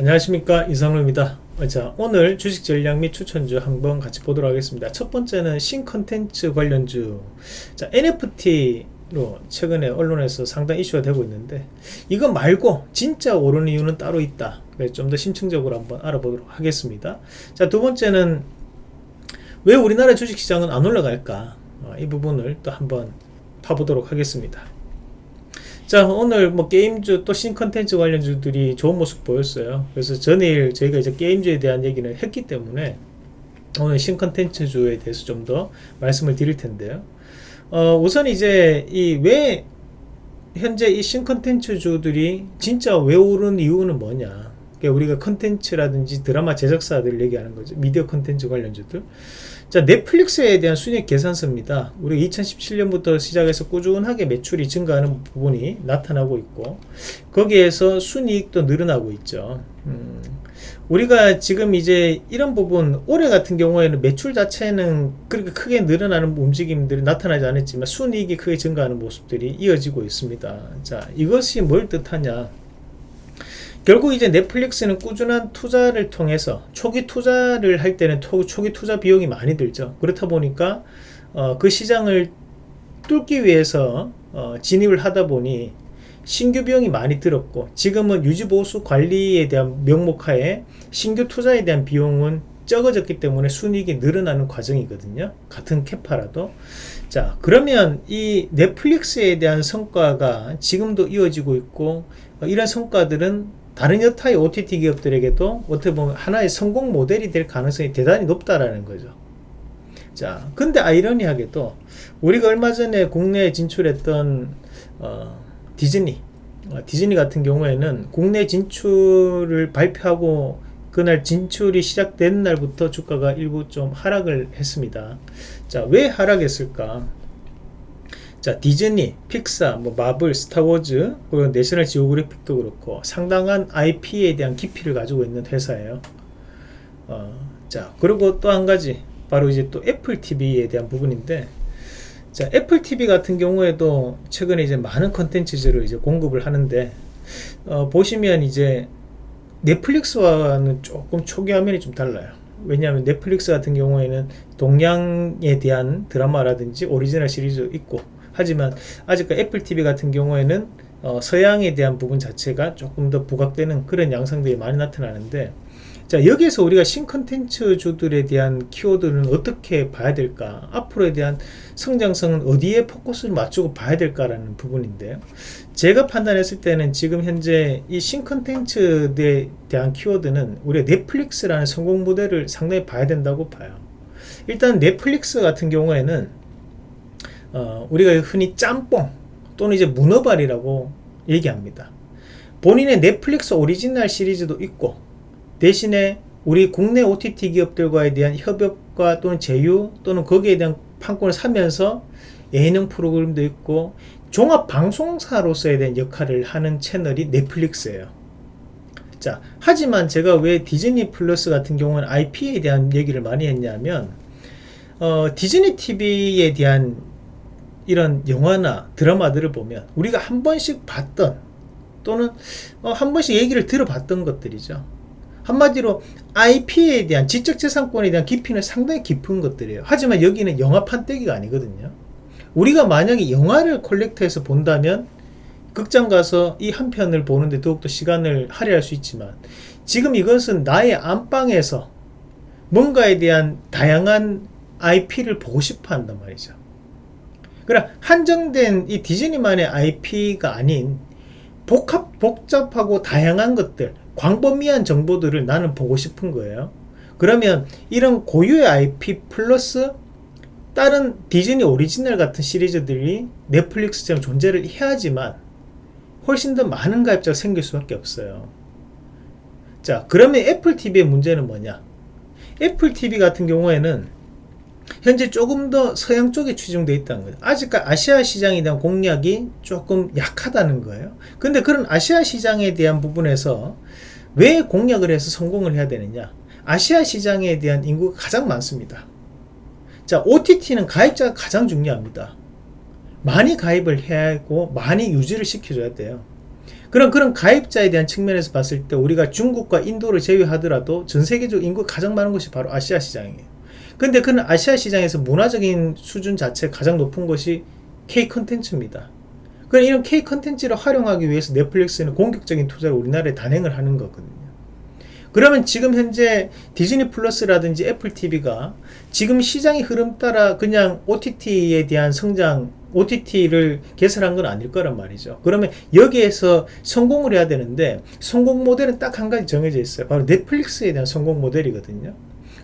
안녕하십니까. 이상로입니다. 자 오늘 주식 전략 및 추천주 한번 같이 보도록 하겠습니다. 첫 번째는 신컨텐츠 관련주. 자 NFT로 최근에 언론에서 상당 이슈가 되고 있는데 이거 말고 진짜 오르는 이유는 따로 있다. 좀더 심층적으로 한번 알아보도록 하겠습니다. 자 두 번째는 왜 우리나라 주식시장은 안 올라갈까? 어, 이 부분을 또 한번 파보도록 하겠습니다 자 오늘 뭐 게임주 또 신컨텐츠 관련주들이 좋은 모습 보였어요. 그래서 전일 저희가 이제 게임주에 대한 얘기는 했기 때문에 오늘 신컨텐츠주에 대해서 좀 더 말씀을 드릴 텐데요. 어, 우선 이제 이 왜 현재 이 신컨텐츠주들이 진짜 왜 오르는 이유는 뭐냐. 그러니까 우리가 컨텐츠라든지 드라마 제작사들 얘기하는 거죠. 미디어 컨텐츠 관련주들 자 넷플릭스에 대한 순익 계산서입니다. 우리 2017년부터 시작해서 꾸준하게 매출이 증가하는 부분이 나타나고 있고 거기에서 순이익도 늘어나고 있죠. 음, 우리가 지금 이제 이런 부분 올해 같은 경우에는 매출 자체는 그렇게 크게 늘어나는 움직임들이 나타나지 않았지만 순이익이 크게 증가하는 모습들이 이어지고 있습니다. 자 이것이 뭘 뜻하냐 결국 이제 넷플릭스는 꾸준한 투자를 통해서 초기 투자를 할 때는 초기 투자 비용이 많이 들죠. 그렇다 보니까 어, 그 시장을 뚫기 위해서 어, 진입을 하다 보니 신규 비용이 많이 들었고 지금은 유지보수 관리에 대한 명목하에 신규 투자에 대한 비용은 적어졌기 때문에 순이익이 늘어나는 과정이거든요. 같은 캐파라도. 자 그러면 이 넷플릭스에 대한 성과가 지금도 이어지고 있고 어, 이런 성과들은 다른 여타의 OTT 기업들에게도 어떻게 보면 하나의 성공 모델이 될 가능성이 대단히 높다라는 거죠. 자, 근데 아이러니하게도 우리가 얼마 전에 국내에 진출했던 어, 디즈니, 어, 디즈니 같은 경우에는 국내 진출을 발표하고 그날 진출이 시작된 날부터 주가가 일부 좀 하락을 했습니다. 자, 왜 하락했을까? 자 디즈니, 픽사, 뭐 마블, 스타워즈, 그리고 내셔널 지오그래픽도 그렇고 상당한 IP에 대한 깊이를 가지고 있는 회사예요. 어, 자 그리고 또 한 가지 바로 이제 또 애플 TV에 대한 부분인데 자 애플 TV 같은 경우에도 최근에 이제 많은 컨텐츠들을 이제 공급을 하는데 어, 보시면 이제 넷플릭스와는 조금 초기 화면이 좀 달라요. 왜냐하면 넷플릭스 같은 경우에는 동양에 대한 드라마라든지 오리지널 시리즈 있고 하지만 아직까 애플 TV 같은 경우에는 어, 서양에 대한 부분 자체가 조금 더 부각되는 그런 양상들이 많이 나타나는데 자 여기에서 우리가 신컨텐츠주들에 대한 키워드는 어떻게 봐야 될까? 앞으로에 대한 성장성은 어디에 포커스를 맞추고 봐야 될까라는 부분인데요 제가 판단했을 때는 지금 현재 이 신컨텐츠에 대한 키워드는 우리가 넷플릭스라는 성공 모델을 상당히 봐야 된다고 봐요. 일단 넷플릭스 같은 경우에는 어, 우리가 흔히 짬뽕 또는 이제 문어발이라고 얘기합니다. 본인의 넷플릭스 오리지널 시리즈도 있고 대신에 우리 국내 OTT 기업들과에 대한 협업과 또는 제휴 또는 거기에 대한 판권을 사면서 예능 프로그램도 있고 종합 방송사로서에 대한 역할을 하는 채널이 넷플릭스예요. 자, 하지만 제가 왜 디즈니 플러스 같은 경우는 IP에 대한 얘기를 많이 했냐면 어, 디즈니 TV에 대한 이런 영화나 드라마들을 보면 우리가 한 번씩 봤던 또는 어, 한 번씩 얘기를 들어봤던 것들이죠. 한마디로 IP에 대한 지적재산권에 대한 깊이는 상당히 깊은 것들이에요. 하지만 여기는 영화판 떼기가 아니거든요. 우리가 만약에 영화를 콜렉터해서 본다면 극장 가서 이 한 편을 보는데 더욱더 시간을 할애할 수 있지만 지금 이것은 나의 안방에서 뭔가에 대한 다양한 IP를 보고 싶어 한단 말이죠. 그러나 한정된 이 디즈니만의 IP가 아닌 복합, 복잡하고 다양한 것들 광범위한 정보들을 나는 보고 싶은 거예요. 그러면 이런 고유의 IP 플러스 다른 디즈니 오리지널 같은 시리즈들이 넷플릭스처럼 존재를 해야지만 훨씬 더 많은 가입자가 생길 수밖에 없어요. 자 그러면 애플 TV의 문제는 뭐냐? 애플 TV 같은 경우에는 현재 조금 더 서양 쪽에 추정되어 있다는 거죠. 아직까지 아시아 시장에 대한 공략이 조금 약하다는 거예요. 근데 그런 아시아 시장에 대한 부분에서 왜 공략을 해서 성공을 해야 되느냐? 아시아 시장에 대한 인구가 가장 많습니다. 자, OTT는 가입자가 가장 중요합니다. 많이 가입을 해야 하고 많이 유지를 시켜줘야 돼요. 그런 그런 가입자에 대한 측면에서 봤을 때 우리가 중국과 인도를 제외하더라도 전 세계적 인구 가장 많은 것이 바로 아시아 시장이에요. 근데 그는 아시아 시장에서 문화적인 수준 자체 가장 높은 것이 K 컨텐츠입니다. 그럼 이런 K 컨텐츠를 활용하기 위해서 넷플릭스는 공격적인 투자를 우리나라에 단행을 하는 거거든요. 그러면 지금 현재 디즈니 플러스라든지 애플 TV가 지금 시장의 흐름 따라 그냥 OTT에 대한 성장, OTT를 개설한 건 아닐 거란 말이죠. 그러면 여기에서 성공을 해야 되는데 성공 모델은 딱 한 가지 정해져 있어요. 바로 넷플릭스에 대한 성공 모델이거든요.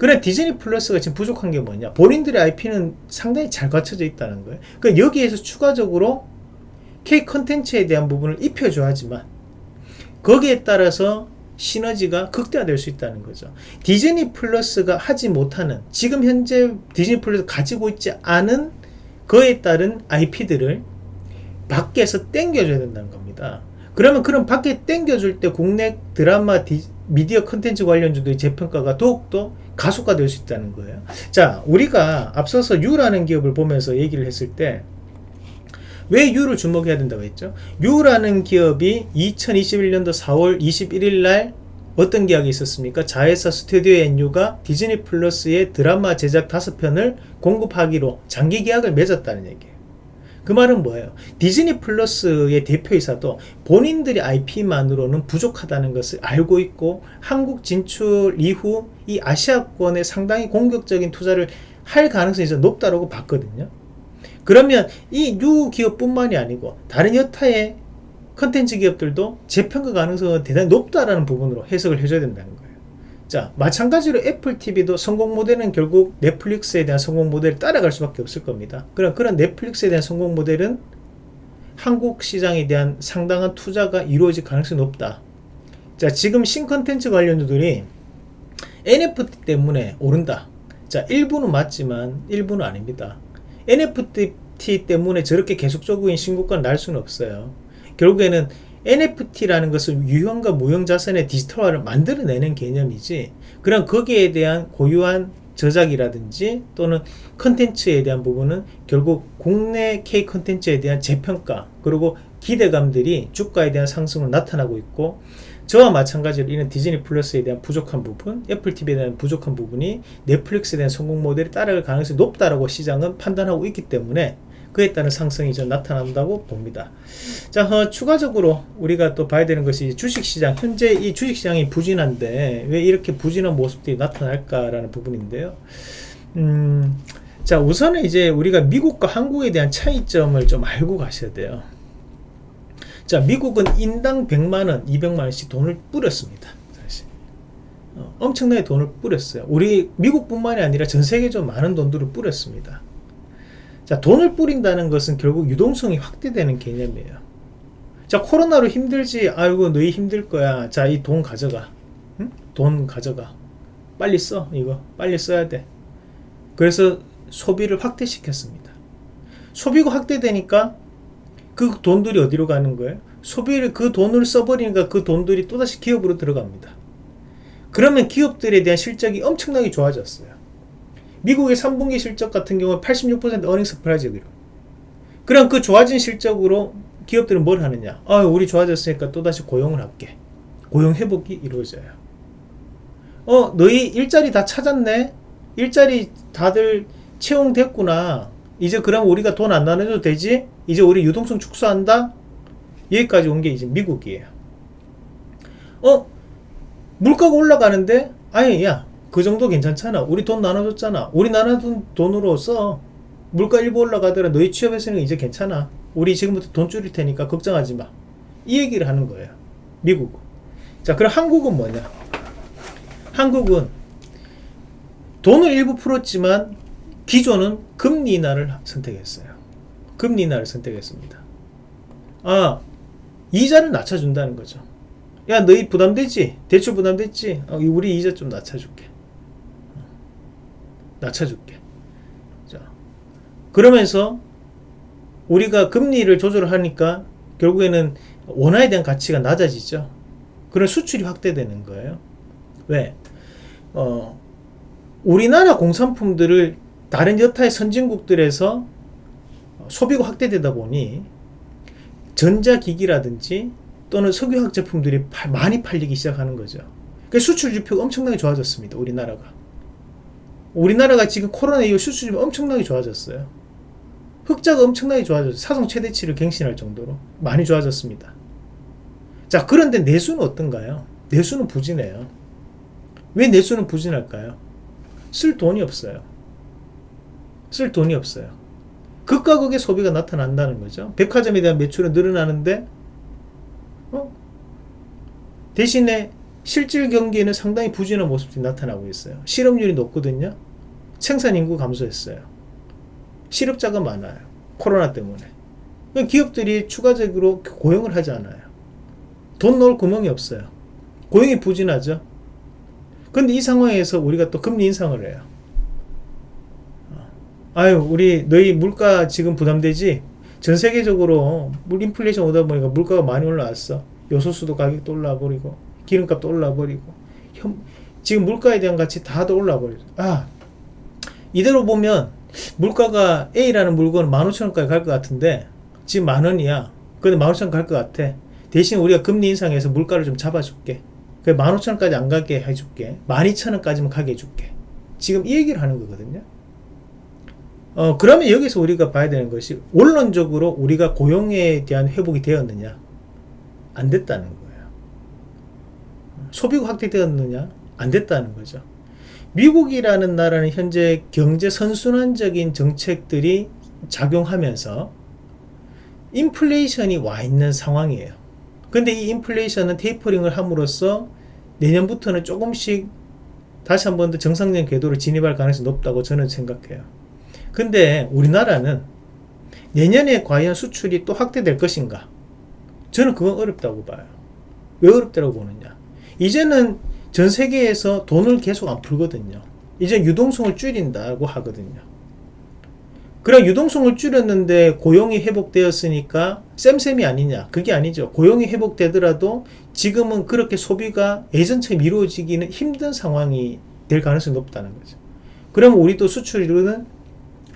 그래 디즈니 플러스가 지금 부족한 게 뭐냐? 본인들의 IP는 상당히 잘 갖춰져 있다는 거예요. 그러니까 여기에서 추가적으로 K 컨텐츠에 대한 부분을 입혀줘야지만 거기에 따라서 시너지가 극대화될 수 있다는 거죠. 디즈니 플러스가 하지 못하는 지금 현재 디즈니 플러스 가지고 있지 않은 그에 따른 IP들을 밖에서 땡겨줘야 된다는 겁니다. 그러면 그런 밖에 땡겨줄 때 국내 드라마 디, 미디어 컨텐츠 관련주들의 재평가가 더욱더 가속화될 수 있다는 거예요. 자, 우리가 앞서서 유라는 기업을 보면서 얘기를 했을 때 왜 유를 주목해야 된다고 했죠? 유라는 기업이 2021년도 4월 21일 날 어떤 계약이 있었습니까? 자회사 스튜디오 NU가 디즈니 플러스의 드라마 제작 5편을 공급하기로 장기 계약을 맺었다는 얘기예요. 그 말은 뭐예요? 디즈니 플러스의 대표이사도 본인들이 IP만으로는 부족하다는 것을 알고 있고 한국 진출 이후 이 아시아권에 상당히 공격적인 투자를 할 가능성이 높다고 봤거든요. 그러면 이 유 기업뿐만이 아니고 다른 여타의 컨텐츠 기업들도 재평가 가능성은 대단히 높다라는 부분으로 해석을 해줘야 된다는 거예요. 자, 마찬가지로 애플 TV도 성공 모델은 결국 넷플릭스에 대한 성공 모델을 따라갈 수밖에 없을 겁니다. 그럼 그런 넷플릭스에 대한 성공 모델은 한국 시장에 대한 상당한 투자가 이루어질 가능성이 높다. 자, 지금 신컨텐츠 관련주들이 NFT 때문에 오른다. 자, 일부는 맞지만 일부는 아닙니다. NFT 때문에 저렇게 계속적인 신고가를 날 수는 없어요. 결국에는 NFT라는 것은 유형과 무형 자산의 디지털화를 만들어내는 개념이지 그럼 거기에 대한 고유한 저작이라든지 또는 컨텐츠에 대한 부분은 결국 국내 K 컨텐츠에 대한 재평가 그리고 기대감들이 주가에 대한 상승으로 나타나고 있고 저와 마찬가지로 이런 디즈니 플러스에 대한 부족한 부분, 애플 TV에 대한 부족한 부분이 넷플릭스에 대한 성공 모델이 따라갈 가능성이 높다라고 시장은 판단하고 있기 때문에 그에 따른 상승이 좀 나타난다고 봅니다. 자, 어, 추가적으로 우리가 또 봐야 되는 것이 주식시장. 현재 이 주식시장이 부진한데 왜 이렇게 부진한 모습들이 나타날까라는 부분인데요. 음, 자, 우선은 이제 우리가 미국과 한국에 대한 차이점을 좀 알고 가셔야 돼요. 자, 미국은 인당 100만원, 200만원씩 돈을 뿌렸습니다. 어, 엄청나게 돈을 뿌렸어요. 우리 미국뿐만이 아니라 전 세계적으로 많은 돈들을 뿌렸습니다. 자, 돈을 뿌린다는 것은 결국 유동성이 확대되는 개념이에요. 자, 코로나로 힘들지. 아이고, 너희 힘들 거야. 자, 이 돈 가져가. 응? 돈 가져가. 빨리 써. 이거. 빨리 써야 돼. 그래서 소비를 확대시켰습니다. 소비가 확대되니까 그 돈들이 어디로 가는 거예요? 소비를 그 돈을 써버리니까 그 돈들이 또다시 기업으로 들어갑니다. 그러면 기업들에 대한 실적이 엄청나게 좋아졌어요. 미국의 3분기 실적 같은 경우는 86% earning surprise기로. 그럼 그 좋아진 실적으로 기업들은 뭘 하느냐? 아, 우리 좋아졌으니까 또다시 고용을 할게. 고용 회복이 이루어져요. 어, 너희 일자리 다 찾았네? 일자리 다들 채용됐구나. 이제 그럼 우리가 돈 안 나눠도 되지? 이제 우리 유동성 축소한다? 여기까지 온 게 이제 미국이에요. 어? 물가가 올라가는데? 아니, 야, 그 정도 괜찮잖아. 우리 돈 나눠줬잖아. 우리 나눠준 돈으로 써. 물가 일부 올라가더라. 너희 취업했으니까 이제 괜찮아. 우리 지금부터 돈 줄일 테니까 걱정하지 마. 이 얘기를 하는 거예요. 미국은. 자, 그럼 한국은 뭐냐? 한국은 돈을 일부 풀었지만 기존은 금리 인하를 선택했어요. 금리 인하를 선택했습니다. 아, 이자를 낮춰준다는 거죠. 야, 너희 부담되지? 대출 부담됐지? 어, 우리 이자 좀 낮춰줄게. 낮춰줄게. 자, 그러면서 우리가 금리를 조절하니까 결국에는 원화에 대한 가치가 낮아지죠. 그런 수출이 확대되는 거예요. 왜? 어, 우리나라 공산품들을 다른 여타의 선진국들에서 소비가 확대되다 보니 전자기기라든지 또는 석유화학 제품들이 파- 많이 팔리기 시작하는 거죠. 그 수출 지표가 엄청나게 좋아졌습니다. 우리나라가. 우리나라가 지금 코로나 이후 수출 지표 엄청나게 좋아졌어요. 흑자가 엄청나게 좋아졌어요. 사상 최대치를 갱신할 정도로 많이 좋아졌습니다. 자, 그런데 내수는 어떤가요? 내수는 부진해요. 왜 내수는 부진할까요? 쓸 돈이 없어요. 쓸 돈이 없어요. 극과 극의 소비가 나타난다는 거죠. 백화점에 대한 매출은 늘어나는데 어? 대신에 실질 경기에는 상당히 부진한 모습이 나타나고 있어요. 실업률이 높거든요. 생산 인구 감소했어요. 실업자가 많아요. 코로나 때문에. 그러니까 기업들이 추가적으로 고용을 하지 않아요. 돈 넣을 구멍이 없어요. 고용이 부진하죠. 근데 이 상황에서 우리가 또 금리 인상을 해요. 아유, 우리 너희 물가 지금 부담되지? 전 세계적으로 물 인플레이션 오다 보니까 물가가 많이 올라왔어. 요소수도 가격도 올라버리고 기름값도 올라 버리고 현, 지금 물가에 대한 가치 다도 올라 버리고 아 이대로 보면 물가가 A라는 물건은 15,000원까지 갈 것 같은데 지금 만 원이야. 근데 15,000원 갈 것 같아. 대신 우리가 금리 인상해서 물가를 좀 잡아줄게. 그 15,000원까지 안 가게 해줄게. 12,000원까지만 가게 해줄게. 지금 이 얘기를 하는 거거든요. 어, 그러면 여기서 우리가 봐야 되는 것이 원론적으로 우리가 고용에 대한 회복이 되었느냐? 안 됐다는 거예요. 소비가 확대되었느냐? 안 됐다는 거죠. 미국이라는 나라는 현재 경제 선순환적인 정책들이 작용하면서 인플레이션이 와 있는 상황이에요. 근데 이 인플레이션은 테이퍼링을 함으로써 내년부터는 조금씩 다시 한 번 더 정상적인 궤도로 진입할 가능성이 높다고 저는 생각해요. 근데 우리나라는 내년에 과연 수출이 또 확대될 것인가? 저는 그건 어렵다고 봐요. 왜 어렵다고 보느냐? 이제는 전 세계에서 돈을 계속 안 풀거든요. 이제 유동성을 줄인다고 하거든요. 그럼 유동성을 줄였는데 고용이 회복되었으니까 쌤쌤이 아니냐? 그게 아니죠. 고용이 회복되더라도 지금은 그렇게 소비가 예전처럼 이루어지기는 힘든 상황이 될 가능성이 높다는 거죠. 그러면 우리도 수출은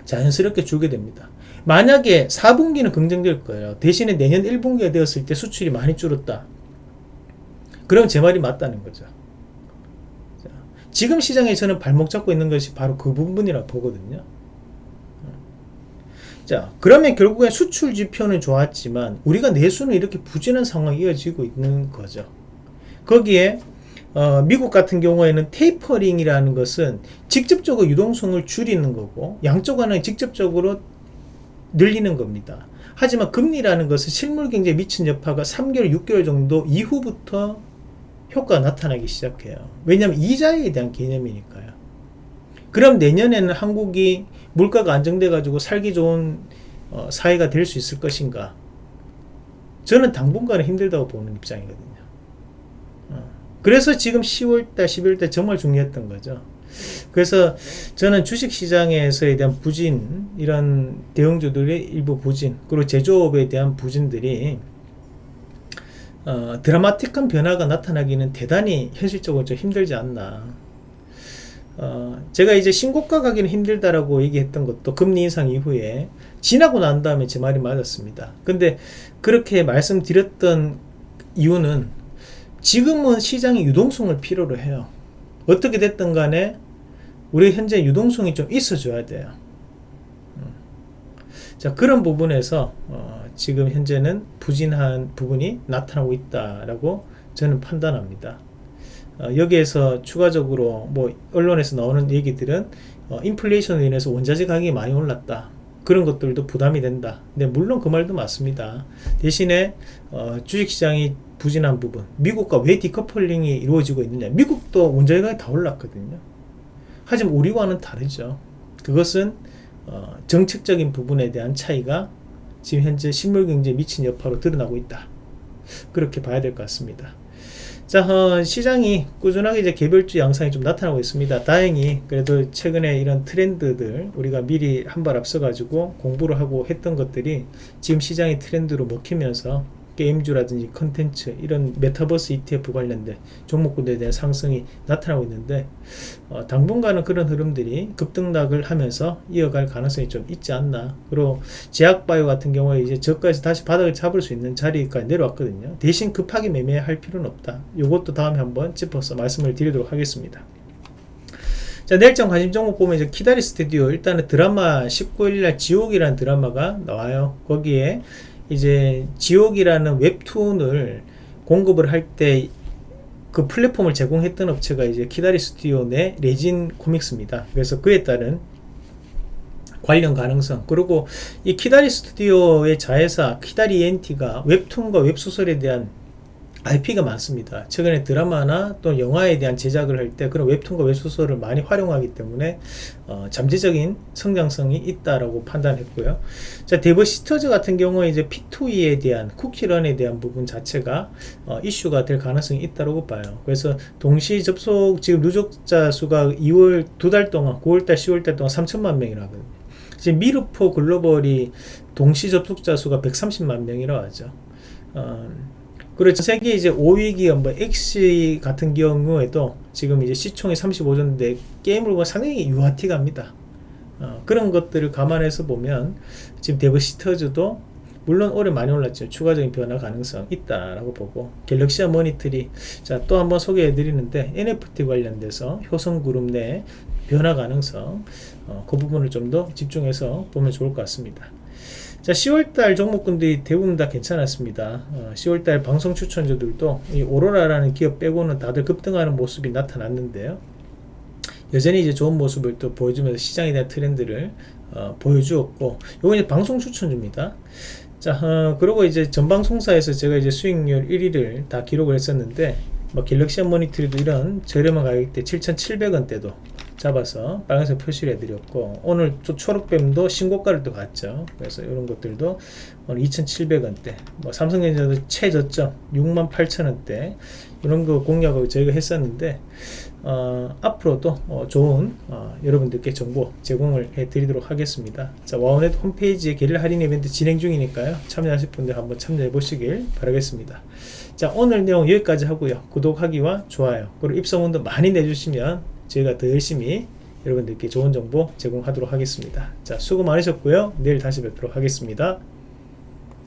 자연스럽게 줄게 됩니다. 만약에 4분기는 긍정될 거예요. 대신에 내년 1분기가 되었을 때 수출이 많이 줄었다. 그럼 제 말이 맞다는 거죠. 자, 지금 시장에 저는 발목 잡고 있는 것이 바로 그 부분이라 보거든요. 자, 그러면 결국엔 수출 지표는 좋았지만 우리가 내수는 이렇게 부진한 상황이 이어지고 있는 거죠. 거기에 어, 미국 같은 경우에는 테이퍼링이라는 것은 직접적으로 유동성을 줄이는 거고 양쪽 하나는 직접적으로 늘리는 겁니다. 하지만 금리라는 것은 실물 경제에 미친 여파가 3개월, 6개월 정도 이후부터 효과가 나타나기 시작해요. 왜냐하면 이자에 대한 개념이니까요. 그럼 내년에는 한국이 물가가 안정돼 가지고 살기 좋은 어, 사회가 될 수 있을 것인가? 저는 당분간은 힘들다고 보는 입장이거든요. 어. 그래서 지금 10월달, 11월달 정말 중요했던 거죠. 그래서 저는 주식시장에서에 대한 부진, 이런 대형주들의 일부 부진, 그리고 제조업에 대한 부진들이 어, 드라마틱한 변화가 나타나기는 대단히 현실적으로 좀 힘들지 않나. 어, 제가 이제 신고가 가기는 힘들다라고 얘기했던 것도 금리 인상 이후에 지나고 난 다음에 제 말이 맞았습니다. 근데 그렇게 말씀드렸던 이유는 지금은 시장이 유동성을 필요로 해요. 어떻게 됐든 간에 우리 현재 유동성이 좀 있어 줘야 돼요. 음. 자 그런 부분에서 어, 지금 현재는 부진한 부분이 나타나고 있다라고 저는 판단합니다. 어, 여기에서 추가적으로 뭐 언론에서 나오는 얘기들은 어, 인플레이션으로 인해서 원자재 가격이 많이 올랐다. 그런 것들도 부담이 된다. 근데 물론 그 말도 맞습니다. 대신에 어, 주식시장이 부진한 부분, 미국과 왜 디커플링이 이루어지고 있느냐? 미국도 원자재 가격이 다 올랐거든요. 하지만 우리와는 다르죠. 그것은 어, 정책적인 부분에 대한 차이가 지금 현재 실물 경제에 미친 여파로 드러나고 있다. 그렇게 봐야 될 것 같습니다. 자, 어, 시장이 꾸준하게 이제 개별주 양상이 좀 나타나고 있습니다. 다행히 그래도 최근에 이런 트렌드들 우리가 미리 한 발 앞서 가지고 공부를 하고 했던 것들이 지금 시장의 트렌드로 먹히면서 게임주라든지 컨텐츠 이런 메타버스 ETF 관련된 종목군에 대한 상승이 나타나고 있는데 어, 당분간은 그런 흐름들이 급등락을 하면서 이어갈 가능성이 좀 있지 않나. 그리고 제약바이오 같은 경우에 이제 저가에서 다시 바닥을 잡을 수 있는 자리까지 내려왔거든요. 대신 급하게 매매할 필요는 없다. 이것도 다음에 한번 짚어서 말씀을 드리도록 하겠습니다. 자 내일장 관심 종목 보면 이제 키다리 스튜디오 일단은 드라마 19일날 지옥이라는 드라마가 나와요. 거기에 이제 지옥이라는 웹툰을 공급을 할 때 그 플랫폼을 제공했던 업체가 이제 키다리 스튜디오 내 레진 코믹스입니다. 그래서 그에 따른 관련 가능성 그리고 이 키다리 스튜디오의 자회사 키다리 엔티가 웹툰과 웹소설에 대한 IP가 많습니다. 최근에 드라마나 또 영화에 대한 제작을 할 때 그런 웹툰과 웹소설을 많이 활용하기 때문에 어, 잠재적인 성장성이 있다라고 판단했고요. 자, 데브시스터즈 같은 경우에 이제 P2E에 대한 쿠키런에 대한 부분 자체가 어, 이슈가 될 가능성이 있다고 봐요. 그래서 동시 접속 지금 누적자 수가 2월 두 달 동안 9월달 10월달 동안 3천만 명이라거든요. 지금 미르4 글로벌이 동시 접속자 수가 130만 명이라고 하죠. 어, 그리고 세계 이제 5위 기업 뭐 엑시 같은 경우에도 지금 이제 시총이 35조인데 게임을 보면 상당히 유아틱합니다. 어, 그런 것들을 감안해서 보면 지금 데브시터즈도 물론 올해 많이 올랐지만 추가적인 변화 가능성 있다라고 보고 갤럭시아 모니터리 자또 한번 소개해 드리는데 NFT 관련돼서 효성그룹 내 변화 가능성 어, 그 부분을 좀 더 집중해서 보면 좋을 것 같습니다. 자 10월달 종목군들이 대부분 다 괜찮았습니다. 어, 10월달 방송 추천주들도 이 오로라라는 기업 빼고는 다들 급등하는 모습이 나타났는데요. 여전히 이제 좋은 모습을 또 보여주면서 시장에 대한 트렌드를 어, 보여주었고 요건 이제 방송 추천주입니다. 자 어, 그리고 이제 전방송사에서 제가 이제 수익률 1위를 다 기록을 했었는데 뭐 갤럭시 모니터리도 이런 저렴한 가격대 7,700원대도 잡아서 빨간색 표시를 해드렸고 오늘 또 초록뱀도 신고가를 또 갔죠. 그래서 이런 것들도 오늘 2,700원대 뭐 삼성전자도 최저점 68,000원대 이런 거 공략을 저희가 했었는데 어, 앞으로도 어, 좋은 어, 여러분들께 정보 제공을 해드리도록 하겠습니다. 자 와우넷 홈페이지에 게릴라 할인 이벤트 진행 중이니까요. 참여하실 분들 한번 참여해 보시길 바라겠습니다. 자 오늘 내용 여기까지 하고요. 구독하기와 좋아요 그리고 입소문도 많이 내주시면 저희가 더 열심히 여러분들께 좋은 정보 제공하도록 하겠습니다. 자, 수고 많으셨고요. 내일 다시 뵙도록 하겠습니다.